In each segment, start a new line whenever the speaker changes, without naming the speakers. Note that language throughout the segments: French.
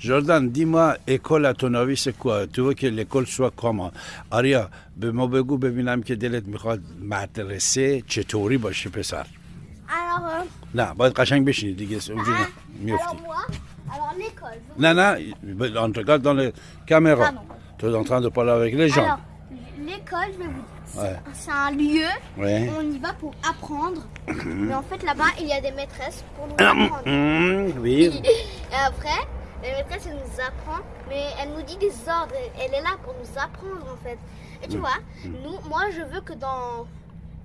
Jordan, dis-moi, école à ton avis, c'est quoi Tu veux que l'école soit comment آریا به ما بگو ببینم که دلت میخواد مدرسه چطوری باشه پسر
Alors, euh,
نه باید قشنگ بشینی دیگه اونجوری
hein,
میفتی
alors moi, alors l'école. je-
نه نه on te regarde dans les caméras
Pardon.
tu es en train de parler avec les gens
Alors, l'école, je vais vous dire, c'est-
Ouais.
c'est un lieu,
Ouais.
on y va pour apprendre. Mais en fait, là-bas, il y a des maîtresses pour nous apprendre.
Mmh, oui
Et après, la maîtresse, elle nous apprend, mais elle nous dit des ordres. Elle- Elle est là pour nous apprendre, en fait. Et tu vois, nous, moi, je veux que dans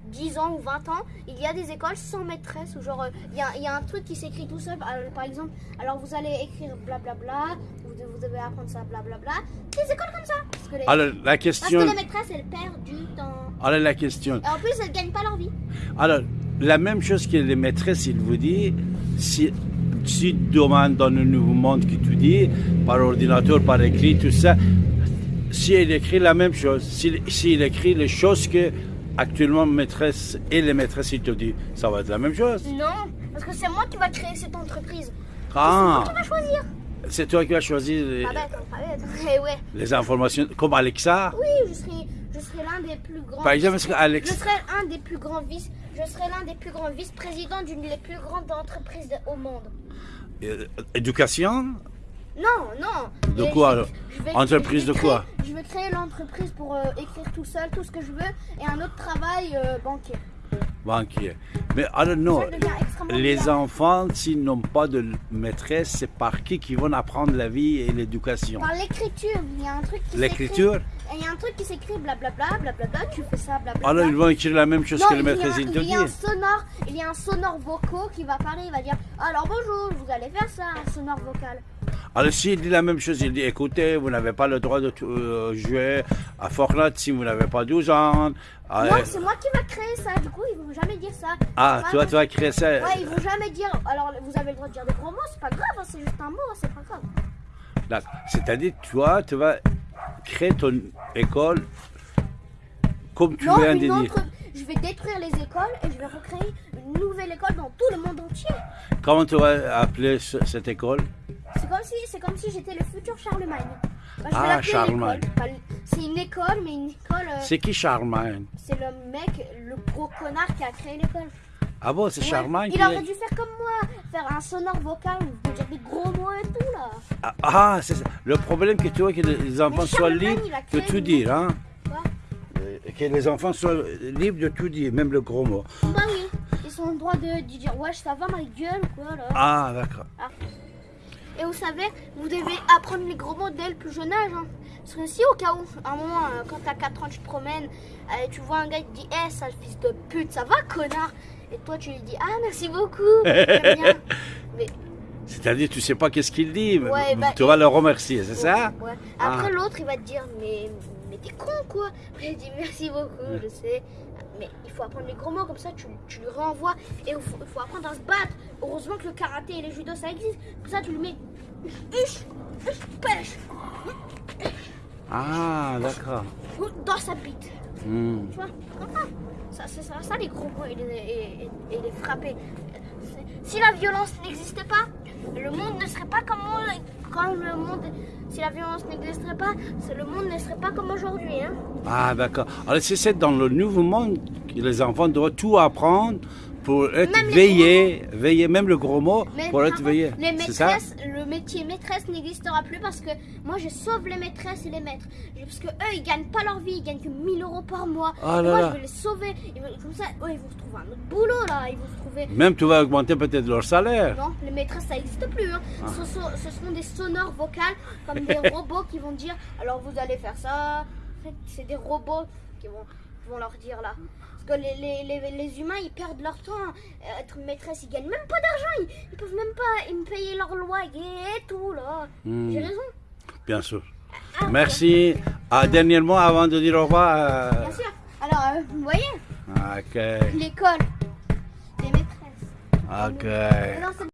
10 ans ou 20 ans, il y a des écoles sans maîtresse, où genre, euh, il y, a, il y a un truc qui s'écrit tout seul. Euh, Par exemple, alors vous allez écrire blablabla, vous, devez- vous devez apprendre ça, blablabla. Des écoles comme ça. Parce que les,
alors la
parce que
question
les maîtresses, elles perdent du temps.
alors la question
Et en plus, elles gagnent pas leur vie.
Alors, la même chose que les maîtresses, il vous dit, si, si demain dans le nouveau monde qui tu dis, par ordinateur, par écrit, tout ça, si il écrit la même chose, s'il s'il écrit les choses que actuellement maîtresse et les maîtresses, il te dit, ça va être la même chose.
Non, parce que c'est moi qui va créer cette entreprise.
Ah,
C'est moi qui va choisir.
c'est toi qui vas choisir les,
Pas bête, pas bête. Eh ouais.
les informations, comme Alexa.
Oui, je serai, je serai l'un des plus grands.
Par exemple, que
Je
Alexa,
serai un des plus grands vice. Je serai l'un des plus grands vice-présidents d'une des plus grandes entreprises au monde.
euh, éducation,
Non, non.
De quoi,
je-
alors
je vais-
Entreprise
je vais
de quoi?
Je vais créer l'entreprise pour euh, écrire tout seul tout ce que je veux et un autre travail euh, banquier.
banquier. Mais alors non, les enfants, s'ils n'ont pas de maîtresse, c'est par qui qu'ils vont apprendre la vie et l'éducation?
Par l'écriture, il y a un truc qui
L'écriture?
S'écrit- Il y a un truc qui s'écrit blablabla, blablabla, tu fais ça, blablabla.
Alors ils vont écrire la même chose
Non,
que le maîtresse il te
il y a un sonore, il y a un sonore vocaux qui va parler, il va dire alors bonjour, vous allez faire ça, un sonore vocal.
Alors s'il dit la même chose, il dit écoutez, vous n'avez pas le droit de euh, jouer à Fortnite si vous n'avez pas 12 ans. Ah,
Moi,
euh,
c'est moi qui va créer ça, du coup, ils vont jamais dire ça.
ah, toi, tu vas créer ça.
Ouais, ils vont jamais dire alors vous avez le droit de dire des gros mots, c'est pas grave, hein, c'est juste un mot, hein, c'est pas grave.
C'est-à-dire, toi, tu vas créer ton école comme tu
non,
viens de dire.
je vais détruire les écoles et je vais recréer une nouvelle école dans tout le monde entier.
Comment tu vas appeler ce- cette école?
C'est comme si, c'est comme si j'étais le futur Charlemagne. Bah, je
Ah, Charlemagne.
C'est une école, mais une école. euh,
C'est qui Charlemagne?
C'est le mec, le gros connard qui a créé l'école.
Ah bon, c'est
Ouais.
Charlemagne
Il
qui-
aurait dû faire comme moi, faire un sonore vocal, où dire des gros mots et tout là.
Ah, Ah, c'est ça. Le problème que tu vois que les enfants soient libres de tout dire, hein
Quoi?
Euh, Que les enfants soient libres de tout dire, même le gros mot.
Bah oui, ils ont le droit de, de dire wesh ça va ma gueule quoi là.
Ah, d'accord.
Et vous savez, vous devez apprendre les gros mots dès le plus jeune âge. hein. Parce que si au cas où, à un moment, euh, quand t'as 4 ans, tu te promènes, euh, tu vois un gars qui te dit Eh, sale fils de pute, ça va connard? Et toi tu lui dis Ah merci beaucoup, bien. Mais
C'est-à-dire, tu sais pas qu'est-ce qu'il dit, mais
bah,
tu vas le remercier, c'est ça?
Ouais. Après
Ah.
l'autre il va te dire mais t'es con quoi. Il dit merci beaucoup, je sais. Mais il faut apprendre les gros mots comme ça tu, tu lui renvoies et il faut, apprendre à se battre. Heureusement que le karaté et les judo ça existe. Comme ça tu lui mets pêche
Ah, d'accord.
dans sa bite.
Hmm.
Tu vois? Ça. Ça, c'est ça, ça les gros mots et les, et- et- et les frapper. Si la violence n'existait pas, le monde ne serait pas comme, on- comme le monde. Si la violence n'existerait pas, le monde ne serait pas comme aujourd'hui. Hein.
Ah, d'accord. Alors, c'est dans le nouveau monde que les enfants doivent tout apprendre pour être
Même
veillés, veillés, même le gros mot,
Mais
pour être veillé.
les
C'est ça
maîtresses, le métier maîtresse n'existera plus parce que moi je sauve les maîtresses et les maîtres. Parce que eux ils gagnent pas leur vie, ils gagnent que 1000 euros par mois.
Ah là
moi
là.
je vais les sauver. Comme ça, eux, ils vont se trouver un autre boulot là. Ils vont se trouver.
Même tu vas augmenter peut-être leur salaire.
Non, les maîtresses ça n'existe plus. hein.
Ah.
Ce, sont, ce seront des sonores vocales comme des robots qui vont dire alors vous allez faire ça. En fait, c'est des robots qui vont, vont leur dire là. Parce que les, les, les, les humains ils perdent leur temps. Euh, Être maîtresse ils gagnent même pas d'argent. Ils, ils peuvent même pas ils me payer leur loyer et tout là.
Hmm.
J'ai raison.
Bien sûr.
Ah,
Merci. Ah, dernièrement, avant de dire au revoir. euh,
Bien sûr. Alors euh, vous voyez
Ok.
l'école des maîtresses.
Ok.
Non,